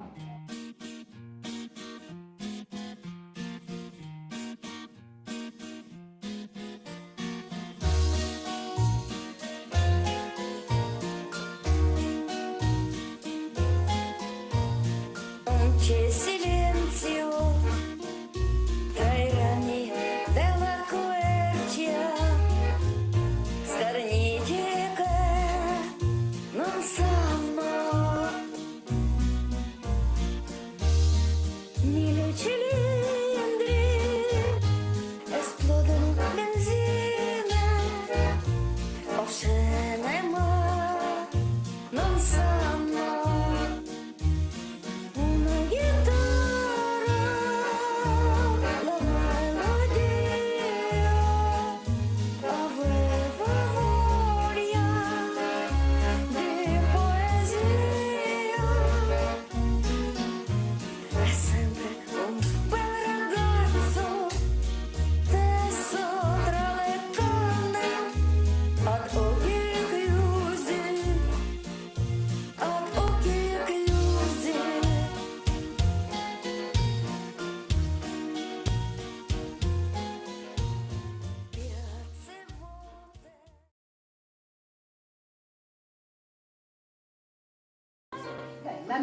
La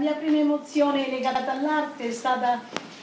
mia prima emozione legata all'arte è stata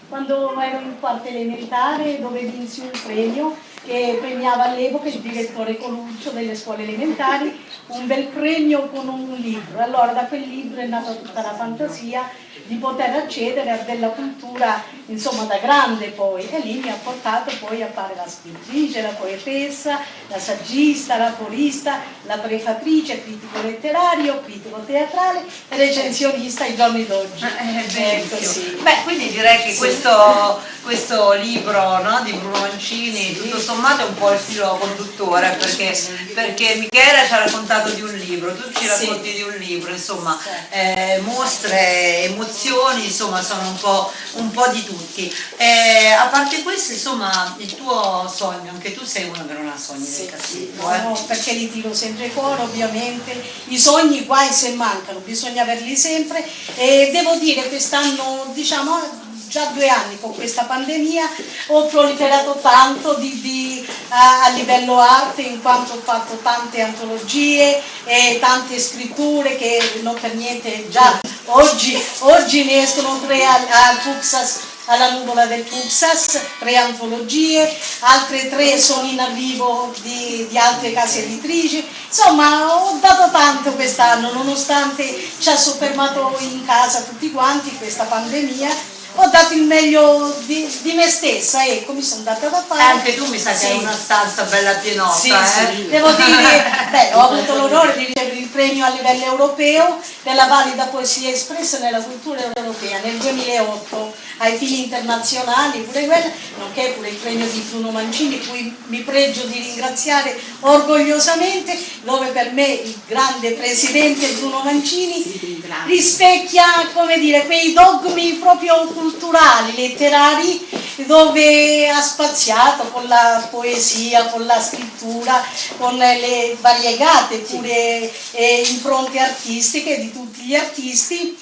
quando ero in quarta elementare dove vinsi un premio che premiava all'epoca il direttore Coluccio delle scuole elementari, un bel premio con un libro. Allora da quel libro è nata tutta la fantasia di poter accedere a della cultura, insomma da grande poi, e lì mi ha portato poi a fare la scrittrice, la poetessa, la saggista, la polista, la prefatrice, critico letterario, critico teatrale recensionista ai giorni d'oggi. Eh, ecco. Beh, quindi direi che sì. questo, questo, libro no, di Bruno Mancini, sì. tutto sommato è un po' il filo conduttore, perché, perché Michele ci ha raccontato di un libro, tu ci racconti di un libro, insomma, eh, mostre, emozioni insomma sono un po', un po di tutti. Eh, a parte questo, insomma, il tuo sogno, anche tu sei uno che non ha sogni sì, del casino. Eh? No, perché li tiro sempre fuori, ovviamente. I sogni guai se mancano, bisogna averli sempre. E devo dire quest'anno, diciamo, già due anni con questa pandemia ho proliferato tanto di, di, a, a, livello arte in quanto ho fatto tante antologie e tante scritture che non per niente già oggi, oggi ne escono tre al, al Fuxas alla nuvola del Tuxas, tre antologie, altre tre sono in arrivo di, di altre case editrici, insomma ho dato tanto quest'anno nonostante ci ha soffermato in casa tutti quanti questa pandemia ho dato il meglio di, di me stessa, ecco, mi sono data da fare. Anche tu mi sa che hai una stanza bella pienotta, sì, eh? sì. Devo dire, beh, ho avuto l'onore di ricevere il premio a livello europeo della valida poesia espressa nella cultura europea nel 2008 ai fini internazionali, pure quella, nonché pure il premio di Bruno Mancini, cui mi pregio di ringraziare orgogliosamente, dove per me il grande presidente Bruno Mancini rispecchia, come dire, quei dogmi proprio culturali, letterari, dove ha spaziato con la poesia, con la scrittura, con le variegate pure eh, impronte artistiche di tutti gli artisti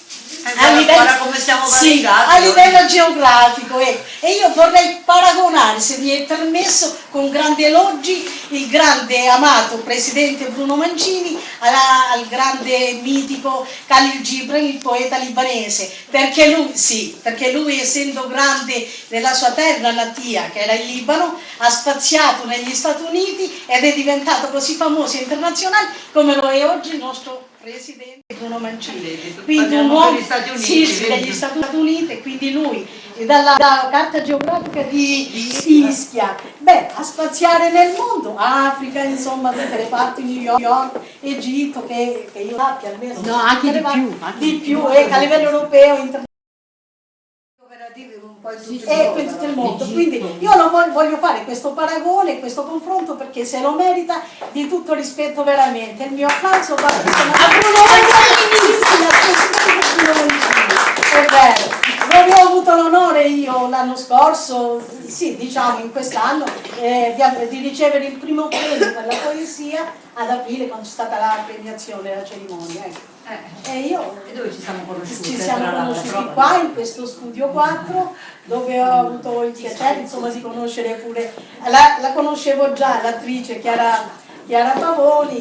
a livello, come siamo sì, a livello geografico ecco. e io vorrei paragonare se mi è permesso con grandi elogi il grande amato presidente Bruno Mancini alla, al grande mitico Khalil Gibran il poeta libanese perché lui, sì, perché lui essendo grande nella sua terra natia che era il Libano ha spaziato negli Stati Uniti ed è diventato così famoso e internazionale come lo è oggi il nostro presidente Bruno Mancini, quindi un uomo Stati Uniti, sì, sì, degli Stati Uniti, quindi lui dalla, dalla carta geografica di, di Ischia, beh, a spaziare nel mondo, Africa, insomma, tutte le parti, New York, Egitto, che, che io sappia almeno. No, anche di più. Anche di più, e a livello europeo, internazionale e in tutto il mondo. Quindi io lo voglio fare questo paragone, questo confronto perché se lo merita di tutto rispetto veramente. Il mio applauso va a Bruno È vero. Dove ho avuto l'onore io l'anno scorso, sì diciamo in quest'anno, eh, di, di, ricevere il primo premio per la poesia ad aprile quando c'è stata la premiazione, la cerimonia. Ecco. Eh. E io E dove ci siamo conosciuti? ci siamo conosciuti qua in questo studio 4 dove ho avuto il piacere insomma, di conoscere pure, la, la conoscevo già l'attrice Chiara, Chiara Pavoni,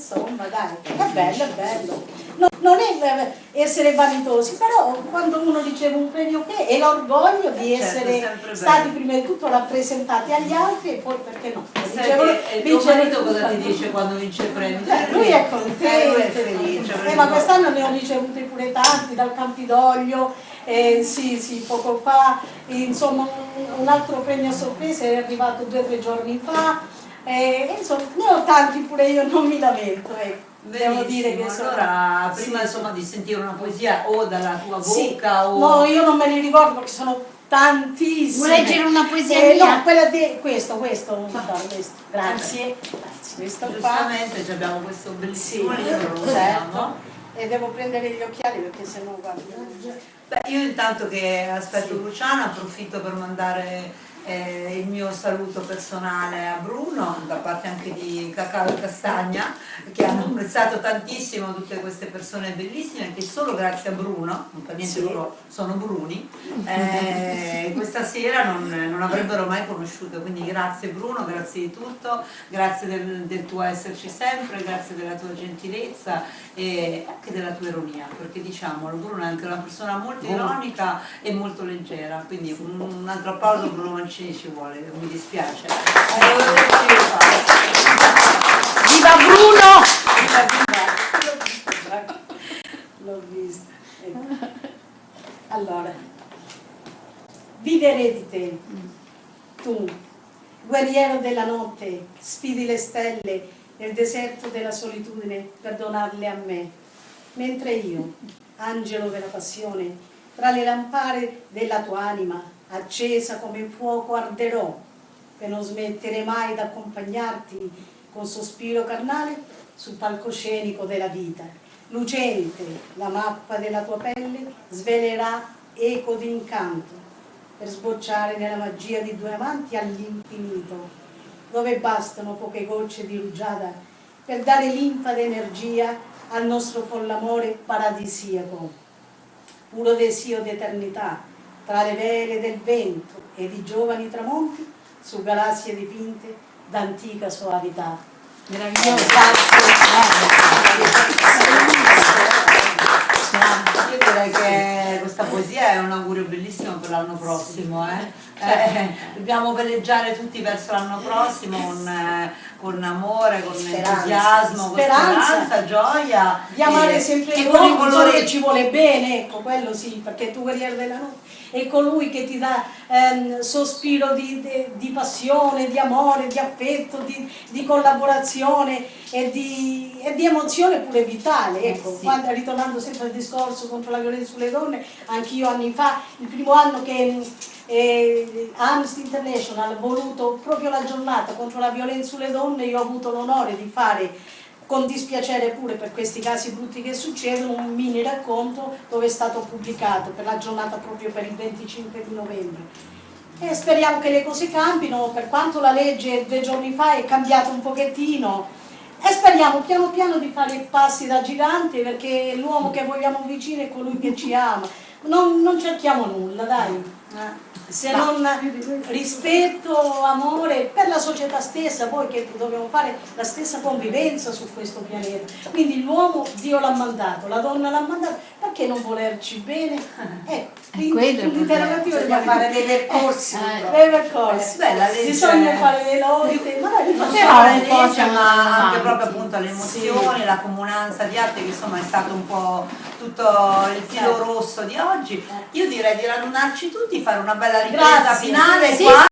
insomma dai, è bello, è bello. No, non è eh, essere vanitosi, però quando uno riceve un premio che è l'orgoglio di Certo, essere stati bello. prima di tutto rappresentati agli altri e poi perché no? Ricevono- e il tuo marito cosa ti dice quando vince il premio? Beh, lui è Eh, contento, lui è felice. Eh, ma quest'anno ne ho ricevuti pure tanti dal Campidoglio, eh, sì, sì, poco fa, insomma un, un altro premio a sorpresa è arrivato due o tre giorni fa, eh, insomma ne ho tanti pure io, non mi lamento, ecco. Devo dire che sono... allora prima sì, insomma di sentire una poesia o dalla tua sì. bocca o... No, io non me li ricordo perché sono tantissime. Vuoi leggere una poesia Eh, mia? No, quella di questo, questo, no, questo. Grazie. Grazie. Questo qua. Giustamente ci abbiamo questo Sì, bellissimo libro, lo certo. E devo prendere gli occhiali perché sennò guarda. Beh, io intanto che aspetto Luciana approfitto per mandare eh, il mio saluto personale a Bruno, da parte anche di Cacao e Castagna, che hanno apprezzato tantissimo tutte queste persone bellissime, che solo grazie a Bruno, non per niente Sì. loro sono bruni, eh, questa sera non, non avrebbero mai conosciuto. Quindi grazie Bruno, grazie di tutto, grazie del, del tuo esserci sempre, grazie della tua gentilezza e anche della tua ironia, perché diciamolo, Bruno è anche una persona molto ironica e molto leggera, quindi un, un altro applauso Bruno Mancini ci vuole, mi dispiace. Eh, volevo dirci, Viva Bruno! L'ho visto. ecco. Allora, vivere di te, tu, guerriero della notte, sfidi le stelle nel deserto della solitudine per donarle a me, mentre io, angelo della passione, tra le lampare della tua anima, accesa come fuoco arderò, per non smettere mai d'accompagnarti con sospiro carnale sul palcoscenico della vita. Lucente la mappa della tua pelle svelerà eco di incanto per sbocciare nella magia di due amanti all'infinito, dove bastano poche gocce di rugiada per dare linfa d'energia al nostro follamore paradisiaco, puro desio d'eternità, tra le vele del vento e di giovani tramonti su galassie dipinte d'antica soavità. Meraviglioso. Io direi che questa poesia è un augurio bellissimo per l'anno prossimo. eh. Eh, dobbiamo veleggiare tutti verso l'anno prossimo con, eh, con amore, con Speranza. entusiasmo, con Speranza. speranza, gioia. di amare e- sempre e con i solo colori che ci vuole bene, ecco, quello sì, perché tu guerriero della notte è colui che ti dà ehm, sospiro di, di- di passione, di amore, di affetto, di, di collaborazione e di, e di emozione pure vitale. Ecco, sì. Quando- ritornando sempre al discorso contro la violenza sulle donne, anch'io anni fa, il primo anno che eh, Amnesty International ha voluto proprio la giornata contro la violenza sulle donne, io ho avuto l'onore di fare con dispiacere pure per questi casi brutti che succedono, un mini racconto dove è stato pubblicato per la giornata proprio per il 25 di novembre. E speriamo che le cose cambino, per quanto la legge due giorni fa è cambiata un pochettino, e speriamo piano piano di fare passi da gigante perché l'uomo che vogliamo vicino è colui che ci ama. Non, non cerchiamo nulla, dai. Se non rispetto, amore per la società stessa, poi che dobbiamo fare la stessa convivenza su questo pianeta. Quindi l'uomo Dio l'ha mandato, la donna l'ha mandato, perché non volerci bene? Ecco, è l'interrogativo Bisogna rimane- fare dei percorsi. Eh, dei percorsi. Bisogna fare le lotte, magari un po' ma anche proprio appunto le emozioni, la comunanza di arte che insomma è stato un po' tutto il filo Certo. rosso di oggi. Io direi di radunarci tutti, fare una bella ripresa Grazie. finale Sì, qua.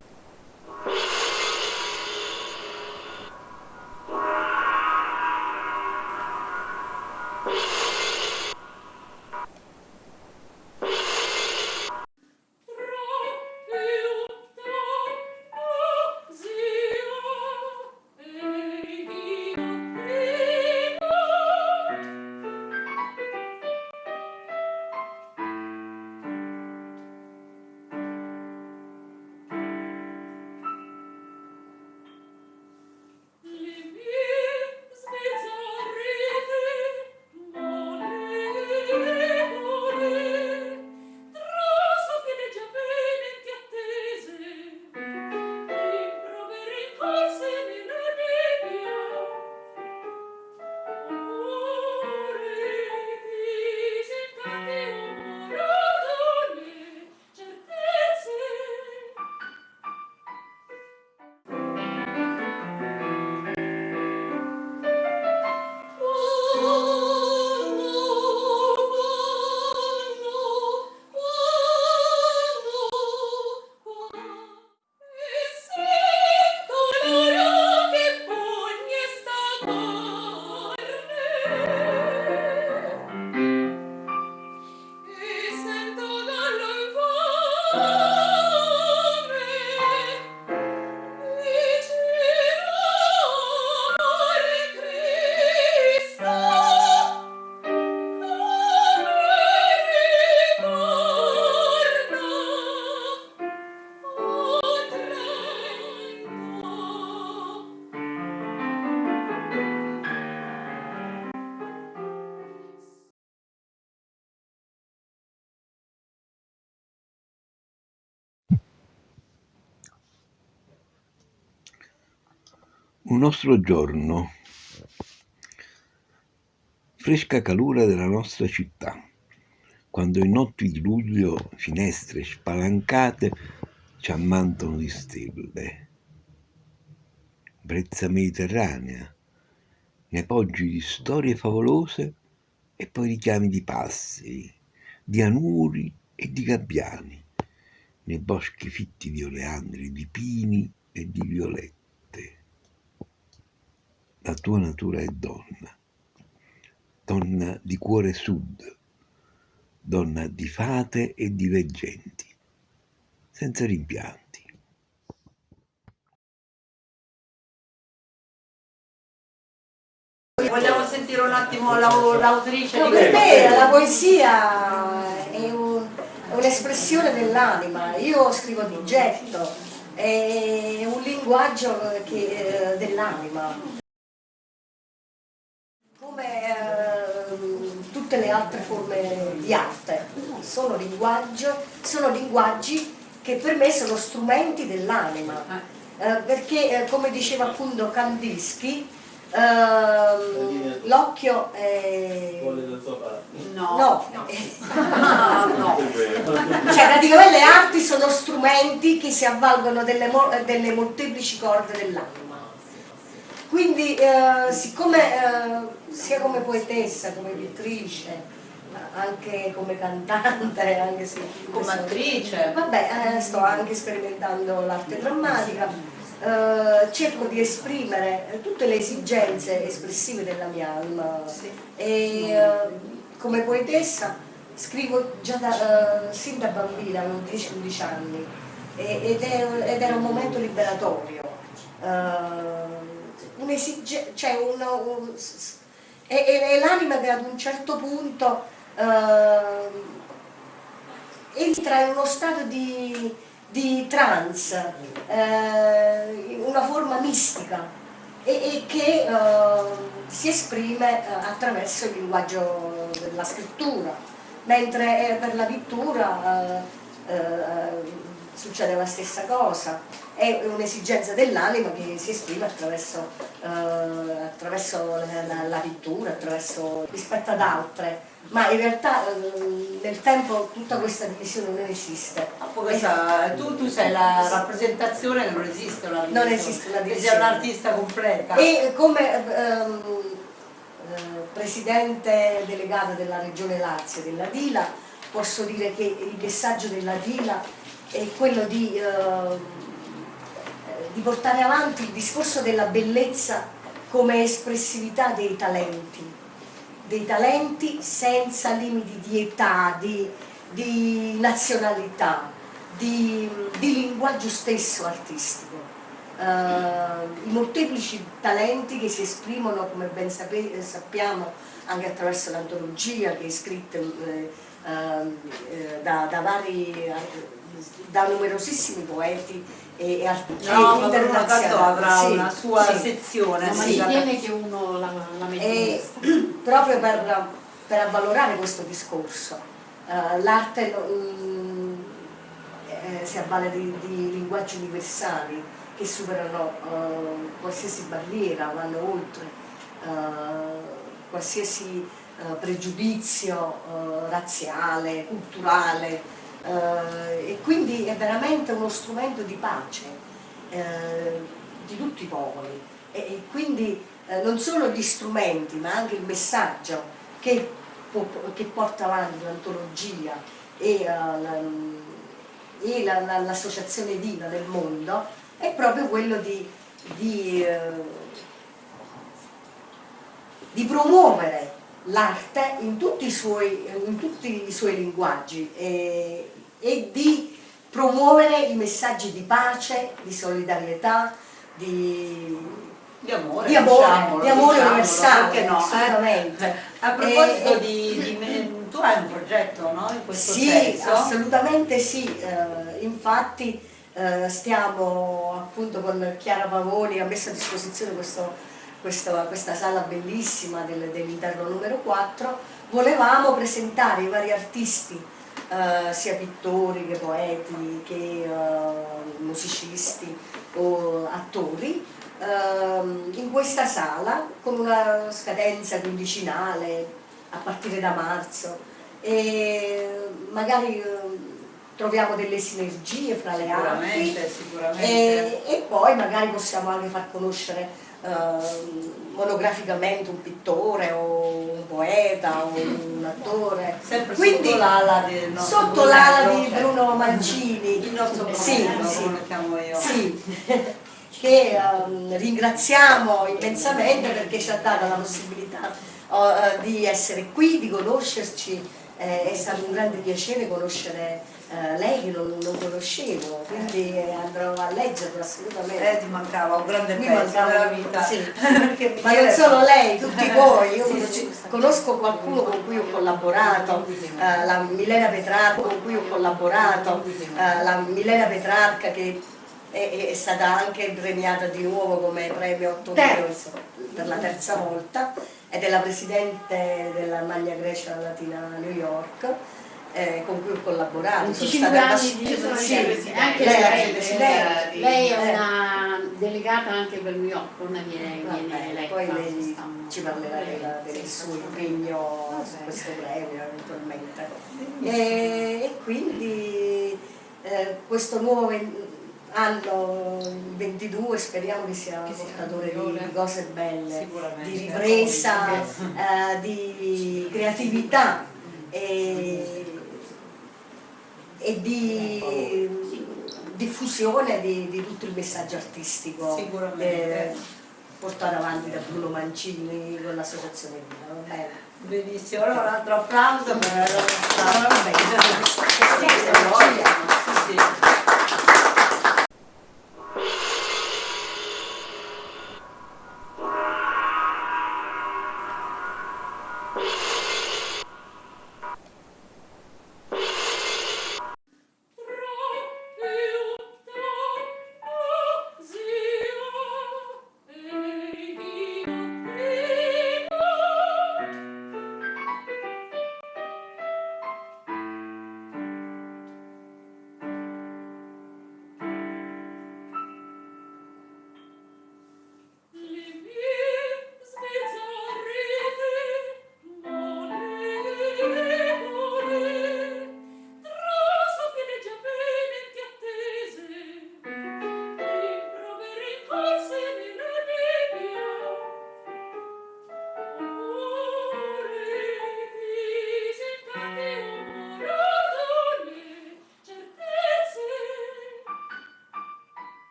Un nostro giorno, fresca calura della nostra città, quando in notti di luglio finestre spalancate ci ammantano di stelle. Brezza mediterranea, nei poggi di storie favolose e poi richiami di passeri, di anuri e di gabbiani, nei boschi fitti di oleandri, di pini e di violette. La tua natura è donna, donna di cuore sud, donna di fate e di veggenti, senza rimpianti. Vogliamo sentire un attimo l'autrice No, di per me la poesia è un- è un'espressione dell'anima, io scrivo di getto, è un linguaggio che- eh, dell'anima. Come ehm, tutte le altre forme di arte, sono, sono linguaggi che per me sono strumenti dell'anima. Eh, perché eh, come diceva appunto Kandinsky, ehm, l'occhio è... No. No, Ah, no. cioè praticamente le arti sono strumenti che si avvalgono delle, delle molteplici corde dell'anima. Quindi eh, siccome eh, sia come poetessa, come pittrice, anche come cantante, anche se Come attrice. Vabbè, eh, sto anche sperimentando l'arte drammatica, eh, cerco di esprimere tutte le esigenze espressive della mia anima e eh, come poetessa scrivo già da, eh, sin da bambina, avevo 10-11 anni ed, è- ed era un momento liberatorio. Eh, un'esige- cioè una- un- e- e l'anima che ad un certo punto eh, entra in uno stato di, di trance, eh, una forma mistica e, e che eh, si esprime eh, attraverso il linguaggio della scrittura, mentre eh, per la pittura eh, succede la stessa cosa, è un'esigenza dell'anima che si esprime attraverso, eh, attraverso la, la- la pittura, attraverso, rispetto ad altre, ma in realtà eh, nel tempo tutta questa divisione non esiste. Poi questa- tu, tu sei la rappresentazione che non esiste una Non divisione. esiste una divisione. sei un'artista completa. E come ehm, eh, presidente delegata della regione Lazio, della Dila, posso dire che il messaggio della Dila è quello di, eh, di portare avanti il discorso della bellezza come espressività dei talenti, dei talenti senza limiti di età, di, di nazionalità, di, di linguaggio stesso artistico. Eh, I molteplici talenti che si esprimono, come ben sappiamo, anche attraverso l'antologia che è scritta ehm, eh, da, da vari, da numerosissimi poeti e, e artisti No, Catto avrà Sì, una sua sì. sezione. Ma sì, si da- tiene che uno la, la E proprio per, per avvalorare questo discorso, eh, l'arte eh, si avvale di, di linguaggi universali che superano eh, qualsiasi barriera, vanno oltre eh, qualsiasi pregiudizio razziale, culturale eh, e quindi è veramente uno strumento di pace eh, di tutti i popoli. E, e quindi eh, non solo gli strumenti ma anche il messaggio che, che porta avanti l'antologia e, eh, la- e la- la- l'associazione Diva del mondo è proprio quello di, di, eh, di promuovere l'arte in tutti i suoi, in tutti i suoi linguaggi e, e di promuovere i messaggi di pace, di solidarietà, di, Di amore, di amore, diciamolo, di amore diciamolo, universale, no? eh? assolutamente. A proposito E- di, di me- tu hai un progetto, no? In questo Sì, senso? assolutamente sì, eh, infatti eh, stiamo appunto con Chiara Pavoni, ha messo a disposizione questo- questo- questa sala bellissima del- dell'interno numero 4, volevamo presentare i vari artisti, eh, sia pittori che poeti che eh, musicisti o attori, ehm, in questa sala con una scadenza quindicinale a partire da marzo e magari ehm, troviamo delle sinergie fra le arti Sicuramente, sicuramente. e, e poi magari possiamo anche far conoscere ehm, monograficamente un pittore o un poeta o un attore. Sempre Quindi, sotto l'ala nostro sotto l'ala di Bruno. Mancini. Il nostro sì, Brunello, sì, lo chiamo io. sì, che ehm, ringraziamo immensamente perché ci ha dato la possibilità eh, di essere qui, di conoscerci, eh, è stato un grande piacere conoscere eh, lei che non, non conoscevo, quindi eh, andrò a leggerlo assolutamente. Eh, ti mancava un grande Mi pezzo mancava- della vita. sì. Ma non solo lei, tutti voi, io Sì, conosco, sì. conosco qualcuno con cui ho collaborato, eh, la Milena Petrarca con cui ho collaborato, eh, la Milena Petrarca che è, è stata anche premiata di nuovo come premio 8 Terzo. per la terza volta ed è la presidente della Magna Grecia Latina a New York. Eh, con cui ho collaborato. Sono 25 stata sono sì. Anche lei lei, presidente. lei è Eh. una delegata anche per New York, non viene, Vabbè, viene eletta. poi lei ci parlerà della- del Sì. suo impegno su questo premio eventualmente. E, e quindi eh, questo nuovo anno il 22 speriamo che sia portatore di, di cose belle, di ripresa, eh, di creatività e, e di diffusione di, di tutto il messaggio artistico eh, portato avanti da Bruno Mancini con l'associazione bene? Benissimo, allora un altro applauso per la nostra sì.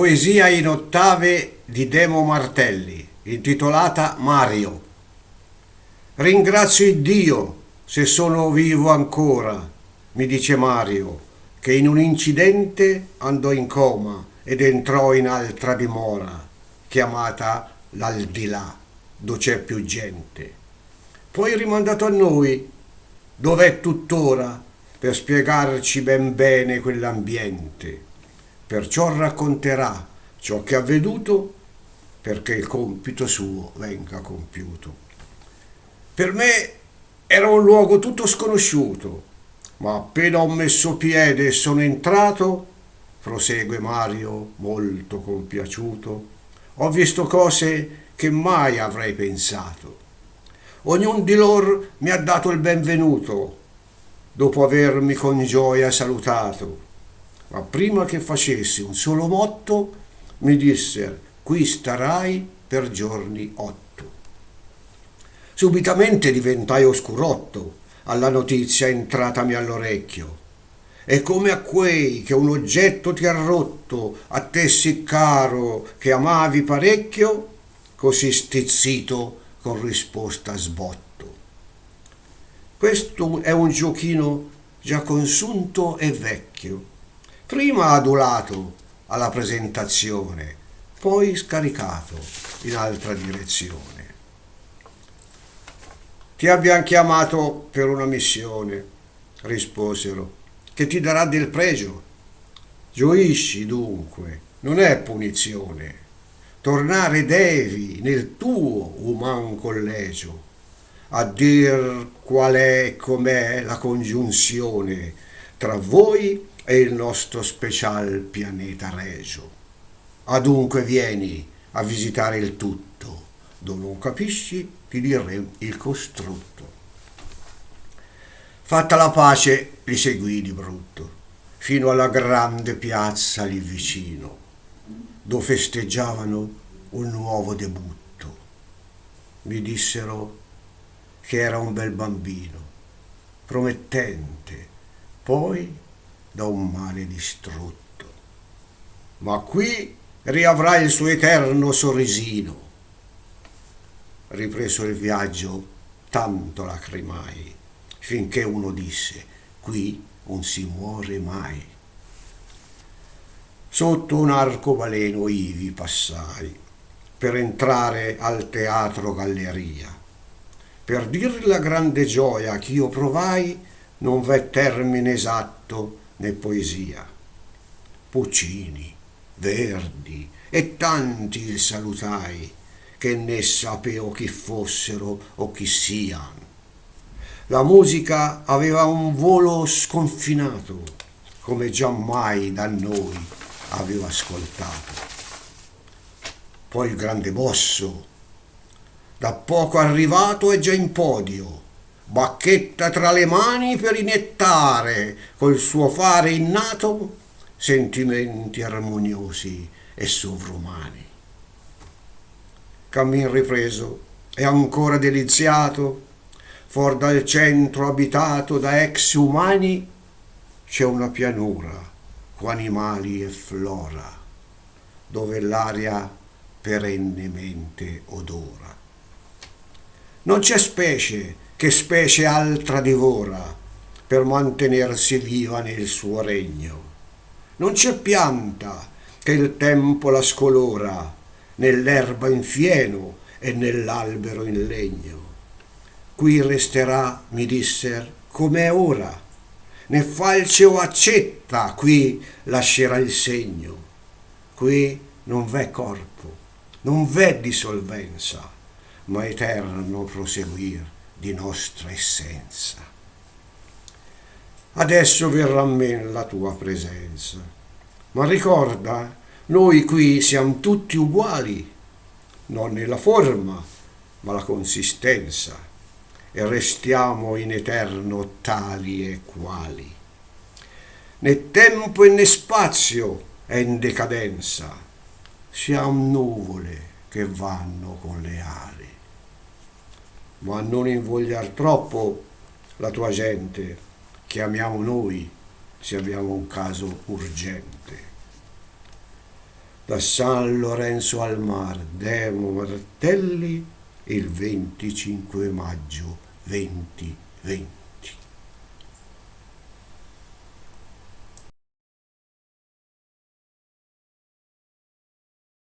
Poesia in ottave di Demo Martelli, intitolata Mario. Ringrazio il Dio se sono vivo ancora, mi dice Mario, che in un incidente andò in coma ed entrò in altra dimora, chiamata l'aldilà, dove c'è più gente. Poi rimandato a noi, dov'è tuttora, per spiegarci ben bene quell'ambiente perciò racconterà ciò che ha veduto perché il compito suo venga compiuto. Per me era un luogo tutto sconosciuto, ma appena ho messo piede e sono entrato, prosegue Mario molto compiaciuto, ho visto cose che mai avrei pensato. Ognuno di loro mi ha dato il benvenuto, dopo avermi con gioia salutato ma prima che facessi un solo motto mi dissero, qui starai per giorni otto. Subitamente diventai oscurotto alla notizia entratami all'orecchio. E come a quei che un oggetto ti ha rotto, a te sì caro che amavi parecchio, così stizzito con risposta sbotto. Questo è un giochino già consunto e vecchio, prima adulato alla presentazione, poi scaricato in altra direzione. Ti abbiamo chiamato per una missione, risposero, che ti darà del pregio. Gioisci dunque, non è punizione. Tornare devi nel tuo uman collegio a dir qual è com'è la congiunzione tra voi e il nostro special pianeta regio. Adunque vieni a visitare il tutto, dove non capisci ti diremo il costrutto. Fatta la pace, li seguì di brutto, fino alla grande piazza lì vicino, dove festeggiavano un nuovo debutto. Mi dissero che era un bel bambino, promettente, poi da un male distrutto. Ma qui riavrà il suo eterno sorrisino. Ripreso il viaggio, tanto lacrimai, finché uno disse, qui non si muore mai. Sotto un arcobaleno ivi passai, per entrare al teatro galleria per dir la grande gioia ch'io provai, non v'è termine esatto né poesia. Puccini, Verdi e tanti il salutai, che ne sapevo chi fossero o chi siano. La musica aveva un volo sconfinato, come giammai da noi avevo ascoltato. Poi il grande bosso da poco arrivato è già in podio, bacchetta tra le mani per inettare col suo fare innato sentimenti armoniosi e sovrumani. Cammin ripreso e ancora deliziato, fuor dal centro abitato da ex umani, c'è una pianura con animali e flora, dove l'aria perennemente odora. Non c'è specie che specie altra divora per mantenersi viva nel suo regno. Non c'è pianta che il tempo la scolora nell'erba in fieno e nell'albero in legno. Qui resterà, mi disser, com'è ora, né falce o accetta, qui lascerà il segno. Qui non v'è corpo, non v'è dissolvenza ma eterno proseguir di nostra essenza. Adesso verrà a me la tua presenza, ma ricorda, noi qui siamo tutti uguali, non nella forma, ma la consistenza, e restiamo in eterno tali e quali. Né tempo e né spazio è in decadenza, siamo nuvole che vanno con le ali ma non invogliar troppo la tua gente, chiamiamo noi se abbiamo un caso urgente. Da San Lorenzo al Mar, Demo Martelli, il 25 maggio 2020.